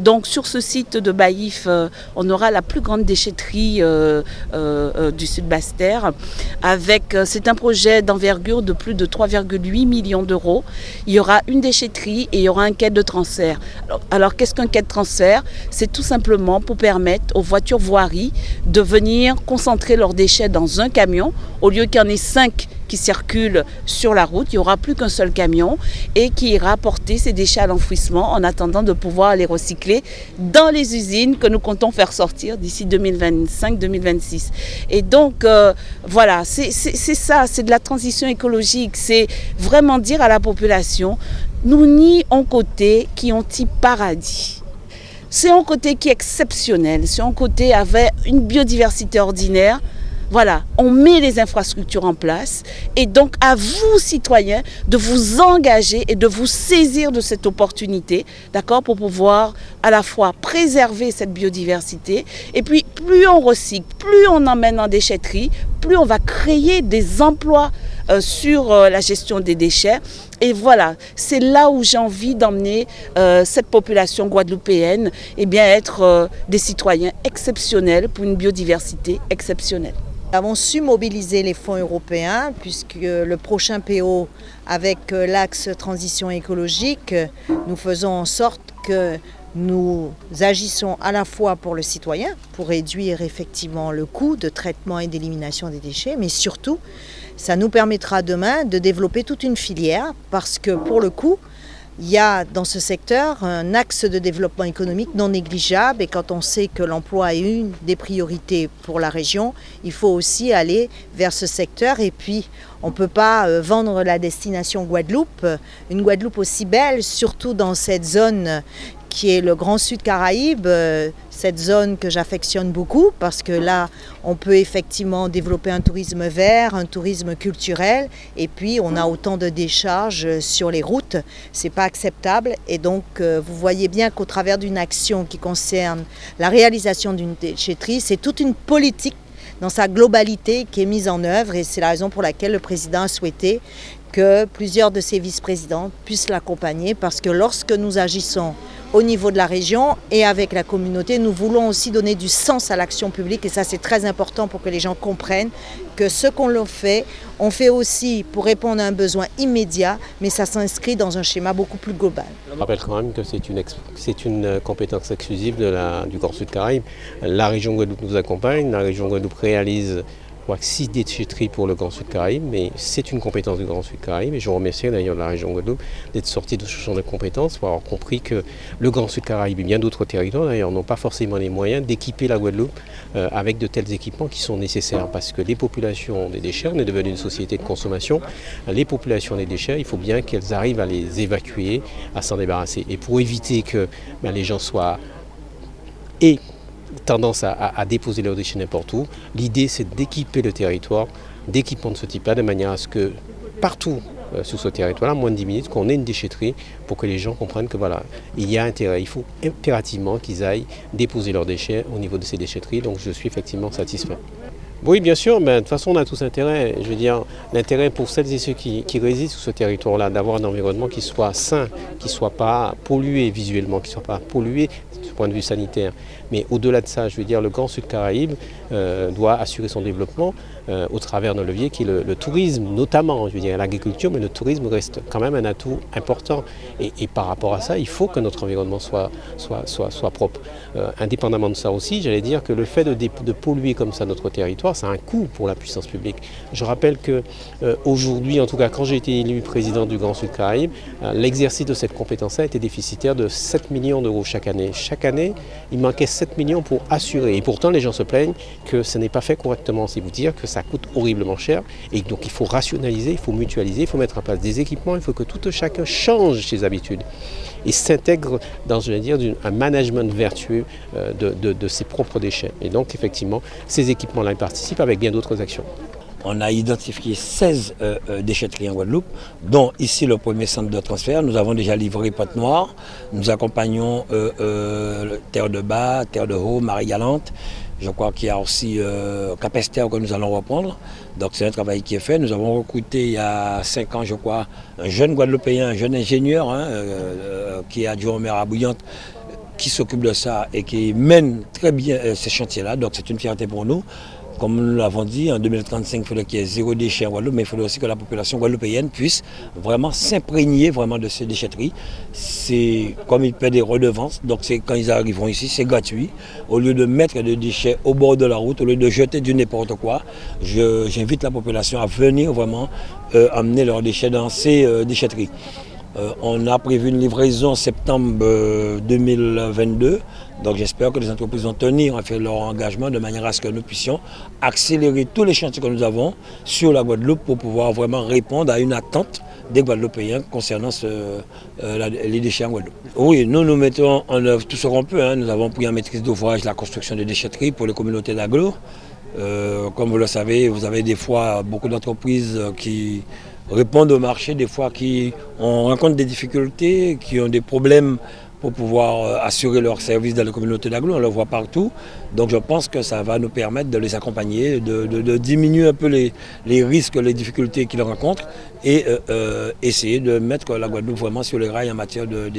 Donc sur ce site de Baïf, on aura la plus grande déchetterie du sud Basse-Terre. Avec, c'est un projet d'envergure de plus de 3,8 millions d'euros. Il y aura une déchetterie et il y aura un quai de transfert. Alors, alors qu'est-ce qu'un quai de transfert? C'est tout simplement pour permettre aux voitures voiries de venir concentrer leurs déchets dans un camion au lieu qu'il y en ait cinq qui circulent sur la route. Il n'y aura plus qu'un seul camion et qui ira porter ces déchets à l'enfouissement en attendant de pouvoir les recycler dans les usines que nous comptons faire sortir d'ici 2025-2026. Et donc, euh, voilà, c'est ça, c'est de la transition écologique. C'est vraiment dire à la population, nous n'y en côté qui ont dit paradis. C'est un côté qui est exceptionnel, c'est un côté avec une biodiversité ordinaire, voilà, on met les infrastructures en place et donc à vous, citoyens, de vous engager et de vous saisir de cette opportunité, d'accord, pour pouvoir à la fois préserver cette biodiversité et puis plus on recycle, plus on emmène en déchetterie, plus on va créer des emplois euh, sur euh, la gestion des déchets. Et voilà, c'est là où j'ai envie d'emmener euh, cette population guadeloupéenne, et eh bien être des citoyens exceptionnels pour une biodiversité exceptionnelle. Nous avons su mobiliser les fonds européens puisque le prochain PO avec euh, l'axe transition écologique, nous faisons en sorte que nous agissons à la fois pour le citoyen, pour réduire effectivement le coût de traitement et d'élimination des déchets, mais surtout, ça nous permettra demain de développer toute une filière parce que pour le coup, il y a dans ce secteur un axe de développement économique non négligeable. Et quand on sait que l'emploi est une des priorités pour la région, il faut aussi aller vers ce secteur. Et puis on ne peut pas euh, vendre la destination Guadeloupe, une Guadeloupe aussi belle, surtout dans cette zone qui est le Grand Sud Caraïbe, euh, cette zone que j'affectionne beaucoup parce que là, on peut effectivement développer un tourisme vert, un tourisme culturel et puis on a autant de décharges sur les routes, c'est pas acceptable et donc euh, vous voyez bien qu'au travers d'une action qui concerne la réalisation d'une déchetterie, c'est toute une politique dans sa globalité qui est mise en œuvre et c'est la raison pour laquelle le président a souhaité que plusieurs de ses vice-présidents puissent l'accompagner parce que lorsque nous agissons au niveau de la région et avec la communauté. Nous voulons aussi donner du sens à l'action publique et ça c'est très important pour que les gens comprennent que ce qu'on fait, on fait aussi pour répondre à un besoin immédiat, mais ça s'inscrit dans un schéma beaucoup plus global. Je rappelle quand même que c'est une, une, compétence exclusive de la, du Corps Sud Caraïbe. La région Guadeloupe nous accompagne, la région Guadeloupe réalise crois que 6 déchetteries pour le Grand Sud Caraïbe, mais c'est une compétence du Grand Sud Caraïbe. Et je remercie d'ailleurs la région Guadeloupe d'être sortie de ce champ de compétences pour avoir compris que le Grand Sud Caraïbe et bien d'autres territoires d'ailleurs n'ont pas forcément les moyens d'équiper la Guadeloupe euh, avec de tels équipements qui sont nécessaires. Parce que les populations des déchets, on est devenu une société de consommation, les populations des déchets, il faut bien qu'elles arrivent à les évacuer, à s'en débarrasser. Et pour éviter que ben, les gens soient et tendance à, déposer leurs déchets n'importe où. L'idée, c'est d'équiper le territoire d'équipements de ce type-là, de manière à ce que partout euh, sur ce territoire-là, moins de 10 minutes, qu'on ait une déchetterie pour que les gens comprennent que voilà, il y a intérêt. Il faut impérativement qu'ils aillent déposer leurs déchets au niveau de ces déchetteries. Donc je suis effectivement satisfait. Oui, bien sûr, mais de toute façon, on a tous intérêt. Je veux dire, l'intérêt pour celles et ceux qui, résident sur ce territoire-là, d'avoir un environnement qui soit sain, qui ne soit pas pollué visuellement, qui ne soit pas pollué point de vue sanitaire. Mais au-delà de ça, je veux dire, le Grand Sud Caraïbe euh, doit assurer son développement euh, au travers d'un levier qui est le, tourisme, notamment, je veux dire, l'agriculture, mais le tourisme reste quand même un atout important. Et, par rapport à ça, il faut que notre environnement soit, soit, soit, soit propre. Euh, indépendamment de ça aussi, j'allais dire que le fait de, polluer comme ça notre territoire, ça a un coût pour la puissance publique. Je rappelle que aujourd'hui, en tout cas quand j'ai été élu président du Grand Sud Caraïbe, l'exercice de cette compétence-là était déficitaire de 7 millions d'euros chaque année. Année, il manquait 7 millions pour assurer. Et pourtant, les gens se plaignent que ce n'est pas fait correctement. C'est vous dire que ça coûte horriblement cher. Et donc, il faut rationaliser, il faut mutualiser, il faut mettre en place des équipements, il faut que tout chacun change ses habitudes et s'intègre dans un management vertueux euh, de, ses propres déchets. Et donc, effectivement, ces équipements-là, participent avec bien d'autres actions. On a identifié 16 euh, euh, déchetteries en Guadeloupe, dont ici le premier centre de transfert. Nous avons déjà livré Pote Noire. Nous accompagnons euh, Terre de Bas, Terre de Haut, Marie-Galante. Je crois qu'il y a aussi Capester que nous allons reprendre. Donc c'est un travail qui est fait. Nous avons recruté il y a 5 ans, je crois, un jeune Guadeloupéen, un jeune ingénieur hein, qui est adjoint au maire à Bouillante qui s'occupe de ça et qui mène très bien ces chantiers-là. Donc c'est une fierté pour nous. Comme nous l'avons dit, en 2035, il faudrait qu'il y ait zéro déchet en Guadeloupe, mais il faudrait aussi que la population guadeloupéenne puisse vraiment s'imprégner de ces déchetteries. C'est comme ils paient des redevances, donc quand ils arriveront ici, c'est gratuit. Au lieu de mettre des déchets au bord de la route, au lieu de jeter du n'importe quoi, j'invite la population à venir vraiment euh, amener leurs déchets dans ces euh, déchetteries. Euh, on a prévu une livraison en septembre 2022. Donc j'espère que les entreprises vont tenir à faire leur engagement de manière à ce que nous puissions accélérer tous les chantiers que nous avons sur la Guadeloupe pour pouvoir vraiment répondre à une attente des Guadeloupéens concernant euh, les déchets en Guadeloupe. Oui, nous nous mettons en œuvre tout ce qu'on peut. Hein. Nous avons pris en maîtrise d'ouvrage la construction des déchetteries pour les communautés d'agglo. Euh, comme vous le savez, vous avez des fois beaucoup d'entreprises qui répondent au marché, des fois qui rencontrent des difficultés, qui ont des problèmes pour pouvoir euh, assurer leur service dans la communauté d'agglo, on le voit partout. Donc je pense que ça va nous permettre de les accompagner, de, diminuer un peu les, risques, les difficultés qu'ils rencontrent et euh, euh, essayer de mettre la Guadeloupe vraiment sur les rails en matière de.